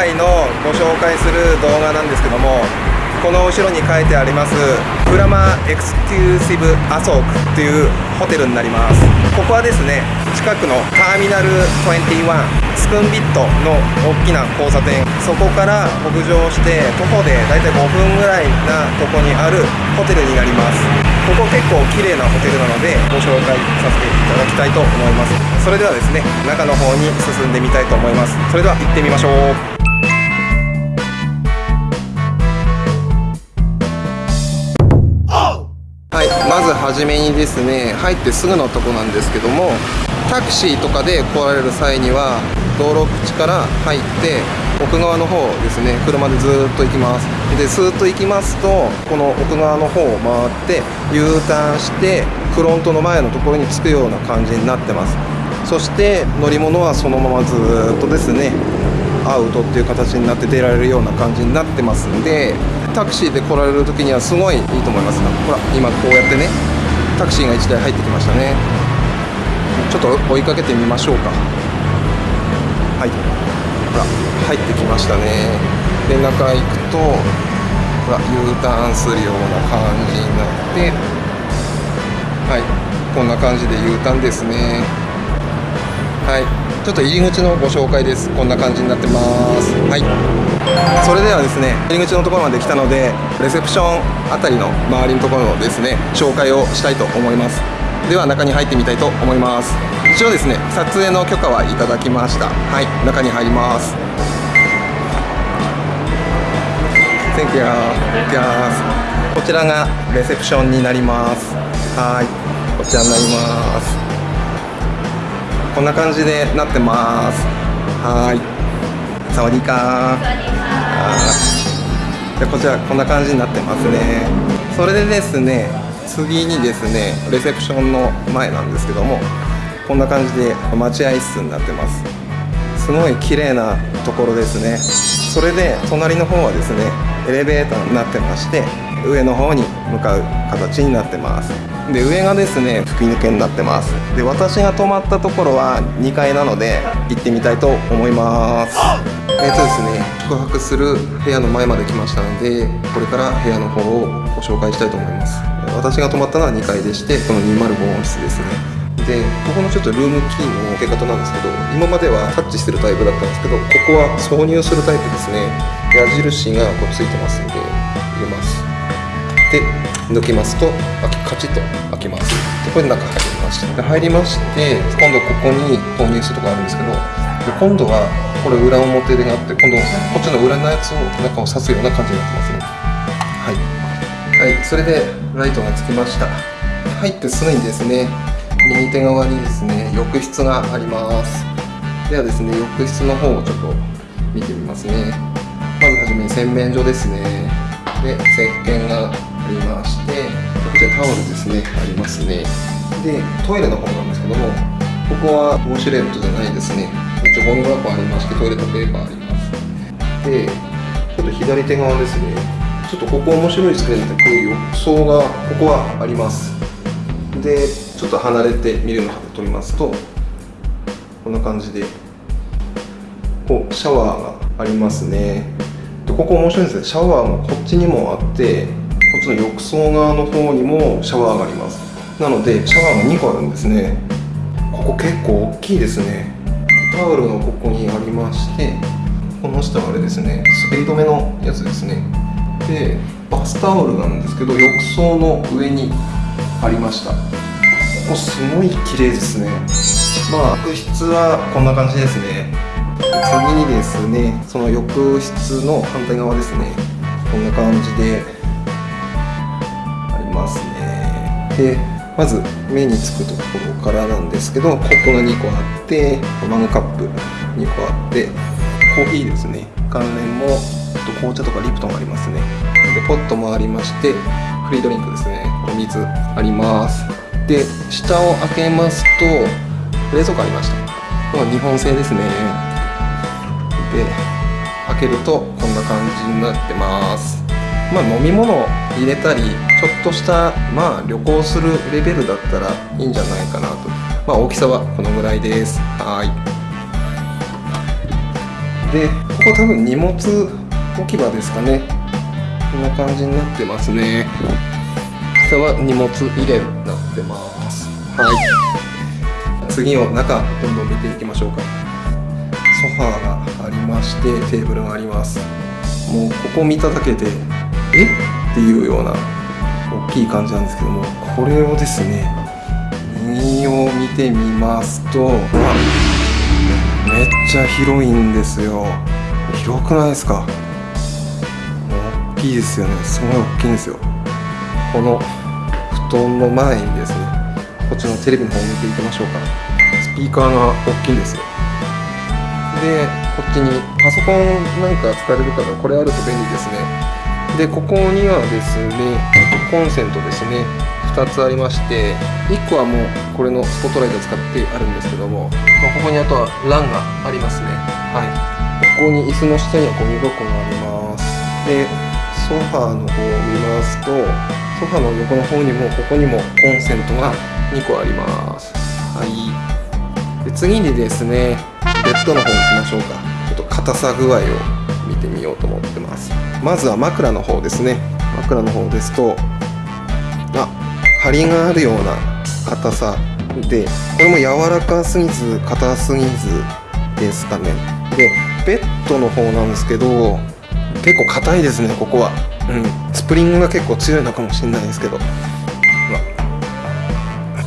回のご紹介する動画なんですけどもこの後ろに書いてありますプラマエクスクルーシブアソークというホテルになります。ここはですね近くのターミナル21スクンビットの大きな交差点。そこから北上して徒歩でだいたい5分ぐらいなとこにあるホテルになります。ここ結構綺麗なホテルなのでご紹介させていただきたいと思います。それではですね中の方に進んでみたいと思います。それでは行ってみましょう。まずはじめにですね入ってすぐのとこなんですけどもタクシーとかで来られる際には道路口から入って奥側の方ですね車でずっと行きます。でスーッと行きますとこの奥側の方を回って U ターンしてフロントの前のところに着くような感じになってます。そして乗り物はそのままずっとですねアウトっていう形になって出られるような感じになってますんでタクシーで来られる時にはすごいいいと思います。ほら今こうやってねタクシーが1台入ってきましたね。ちょっと追いかけてみましょうか。はい。ほら入ってきましたね。で中行くとほら U ターンするような感じになってはい。こんな感じで U ターンですね。はい。ちょっと入り口のご紹介です。こんな感じになってます。はい。それではですね入り口のところまで来たのでレセプションあたりの周りのところのですね紹介をしたいと思います。では中に入ってみたいと思います。一応ですね撮影の許可はいただきました。はい。中に入ります。こちらがレセプションになります。はい。こちらになります。こんな感じでなってます。はい。サワディー。カー。でこちらこんな感じになってますね。それでですね次にですねレセプションの前なんですけどもこんな感じで待合室になってます。すごい綺麗なところですね。それで隣の方はですねエレベーターになってまして上の方に向かう形になってます。で上がですね吹き抜けになってます。で私が泊まったところは2階なので行ってみたいと思います。えっとですね宿泊する部屋の前まで来ましたのでこれから部屋の方をご紹介したいと思います。私が泊まったのは2階でしてこの205号室ですね。でここのちょっとルームキーの受け方なんですけど今まではタッチしてるタイプだったんですけどここは挿入するタイプですね。矢印がこうついてますんでで抜きますとカチッと開きます。でこれで中入りました。で入りまして今度ここに投入するとこあるんですけどで今度はこれ裏表でがあって今度こっちの裏のやつを中を刺すような感じになってますね。はい、はい、それでライトがつきました。入ってすぐにですね右手側にですね浴室があります。ではですね浴室の方をちょっと見てみますね。まずはじめに洗面所ですね。で石鹸がありましてこちらタオルですねありますね。でトイレの方なんですけどもここはウォシュレットじゃないですね。一応ゴミ箱ありましてトイレットペーパーあります。でちょっと左手側ですね。ちょっとここ面白いですけどこういう浴槽がここはあります。でちょっと離れて見るのを撮りますとこんな感じでこうシャワーがありますね。でここ面白いんですね。シャワーがこっちにもあってこっちの浴槽側の方にもシャワーがあります。なのでシャワーが2個あるんですね。ここ結構大きいですね。タオルのここにありましてこの下はあれですね。滑り止めのやつですね。でバスタオルなんですけど浴槽の上にありました。ここすごい綺麗ですね。まあ浴室はこんな感じですね。次にですねその浴室の反対側ですね。こんな感じで。ますね。でまず目につくところからなんですけどコップが2個あってマグカップ2個あってコーヒーですね。関連もと紅茶とかリプトンありますね。でポットもありましてフリードリンクですね。お水あります。で下を開けますと冷蔵庫ありました。こ日本製ですね。で開けるとこんな感じになってます。まあ飲み物入れたりちょっとしたまあ旅行するレベルだったらいいんじゃないかなと。まあ大きさはこのぐらいです。はい。でここ多分荷物置き場ですかね。こんな感じになってますね。下は荷物入れになってます。はい。次を中どんどん見ていきましょうか。ソファーがありましてテーブルがあります。もうここ見ただけでえ？っていうような大きい感じなんですけどもこれをですね右を見てみますとめっちゃ広いんですよ。広くないですか？大きいですよね。すごい大きいんですよ。この布団の前にですねこっちのテレビの方を見ていきましょうか。スピーカーが大きいんですよ。でこっちにパソコンなんか使われる方これあると便利ですね。でここにはですねコンセントですね2つありまして1個はもうこれのスポットライト使ってあるんですけども、まあ、ここにあとは LAN がありますね。はい。ここに椅子の下にはゴミ箱があります。でソファーの方を見ますとソファーの横の方にもここにもコンセントが2個あります。はい。で次にですねベッドの方に行きましょうか。ちょっと硬さ具合を見てみようと思ってます。まずは枕の方ですね。枕の方ですとあ張りがあるような硬さでこれも柔らかすぎず硬すぎずですかね。でベッドの方なんですけど結構硬いですねここは。うん。スプリングが結構強いのかもしれないですけど。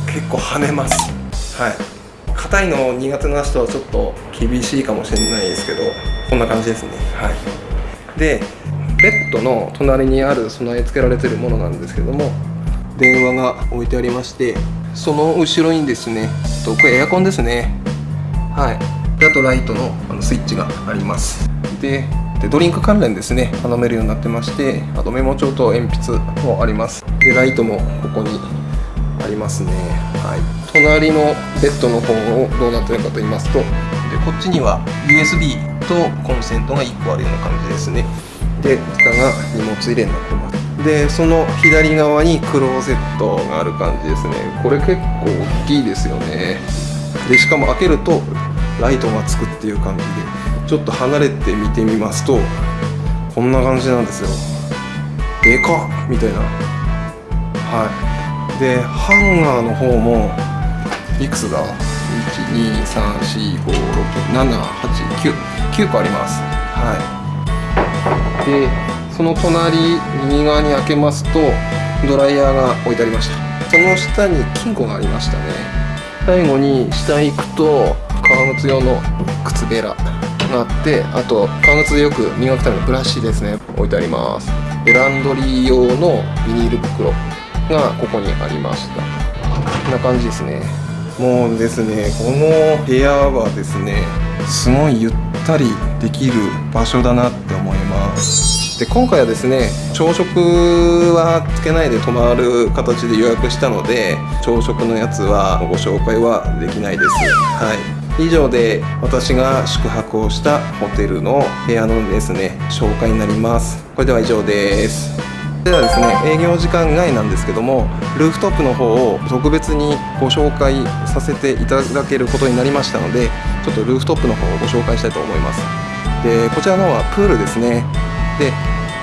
結構跳ねます。はい。硬いの苦手な人はちょっと厳しいかもしれないですけどこんな感じですね。はい。でベッドの隣にある備え付けられてるものなんですけども電話が置いてありましてその後ろにですねこれエアコンですね。はい。であとライトのあのスイッチがあります。ででドリンク関連ですね頼めるようになってましてあとメモ帳と鉛筆もあります。でライトもここにありますね。はい。隣のベッドの方をどうなってるかと言いますとでこっちには USB とコンセントが1個あるような感じですね。で下が荷物入れになってます。でその左側にクローゼットがある感じですね。これ結構大きいですよね。でしかも開けるとライトがつくっていう感じでちょっと離れて見てみますとこんな感じなんですよ。でかっ！みたいな。はい。でハンガーの方もいくつだ？123456789 9個あります。はい。でその隣右側に開けますとドライヤーが置いてありました。その下に金庫がありましたね。最後に下行くと革靴用の靴べらがあってあと革靴でよく磨くためのブラシですね。置いてあります。でランドリー用のビニール袋がここにありました。こんな感じですね。もうですねこの部屋はですねすごいゆったりできる場所だなって思います。で今回はですね朝食はつけないで泊まる形で予約したので朝食のやつはご紹介はできないです。はい。以上で私が宿泊をしたホテルの部屋のですね紹介になります。これでは以上です。ではですね営業時間外なんですけどもルーフトップの方を特別にご紹介させていただけることになりましたのでちょっとルーフトップの方をご紹介したいと思います。でこちらの方はプールですね。で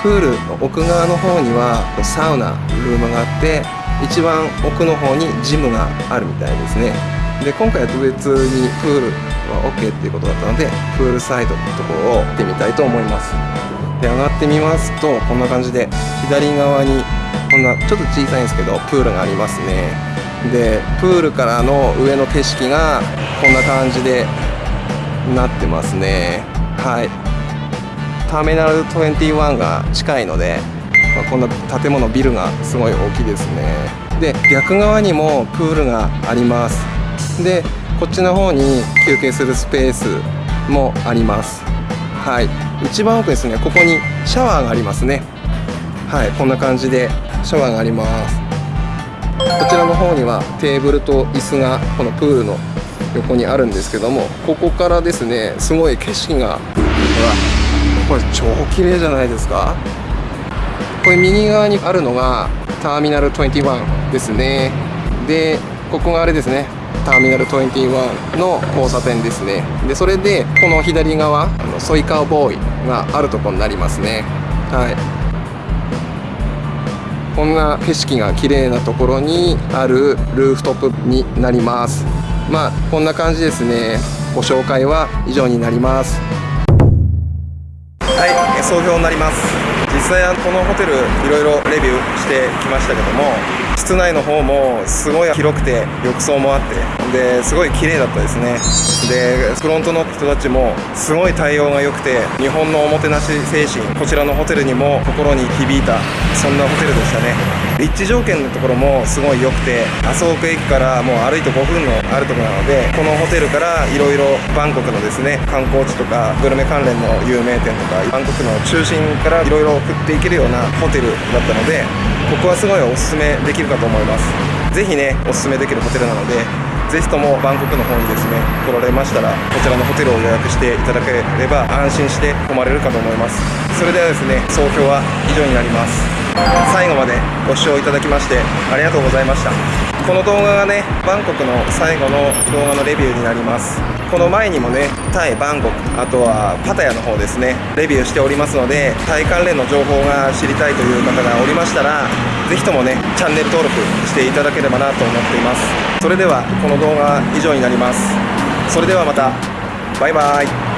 プールの奥側の方にはサウナルームがあって一番奥の方にジムがあるみたいですね。で今回は特別にプールは OK っていうことだったのでプールサイドのところを行ってみたいと思います。で上がってみますとこんな感じで左側にこんなちょっと小さいんですけどプールがありますね。でプールからの上の景色がこんな感じでなってますね。はい。ターミナル21が近いので、まあ、こんな建物ビルがすごい大きいですね。で逆側にもプールがあります。でこっちの方に休憩するスペースもあります。はい。一番奥ですね。ここにシャワーがありますね。はい。こんな感じでシャワーがあります。こちらの方にはテーブルと椅子がこのプールの横にあるんですけどもここからですねすごい景色がうわこれ超綺麗じゃないですか。これ右側にあるのがターミナル21ですね。でここがあれですねターミナル21の交差点ですね。でそれでこの左側あのソイカーボーイがあるところになりますね。はい。こんな景色が綺麗なところにあるルーフトップになります。まあこんな感じですね。ご紹介は以上になります。はい総評になります。実際このホテルいろいろレビューしてきましたけども室内の方もすごい広くて浴槽もあってですごい綺麗だったですね。でフロントの人たちもすごい対応が良くて日本のおもてなし精神こちらのホテルにも心に響いたそんなホテルでしたね。立地条件のところもすごい良くて麻生区駅からもう歩いて5分のあるところなのでこのホテルからいろいろバンコクのですね観光地とかグルメ関連の有名店とかバンコクの中心からいろいろ送っていけるようなホテルだったのでここはすごいおすすめできるかと思います。ぜひねおすすめできるホテルなのでぜひともバンコクの方にですね来られましたらこちらのホテルを予約していただければ安心して泊まれるかと思います。それではですね総評は以上になります。最後までご視聴いただきましてありがとうございました。この動画がねバンコクの最後の動画のレビューになります。この前にもねタイバンコクあとはパタヤの方ですねレビューしておりますのでタイ関連の情報が知りたいという方がおりましたら是非ともねチャンネル登録していただければなと思っています。それではこの動画は以上になります。それではまた。バイバイ。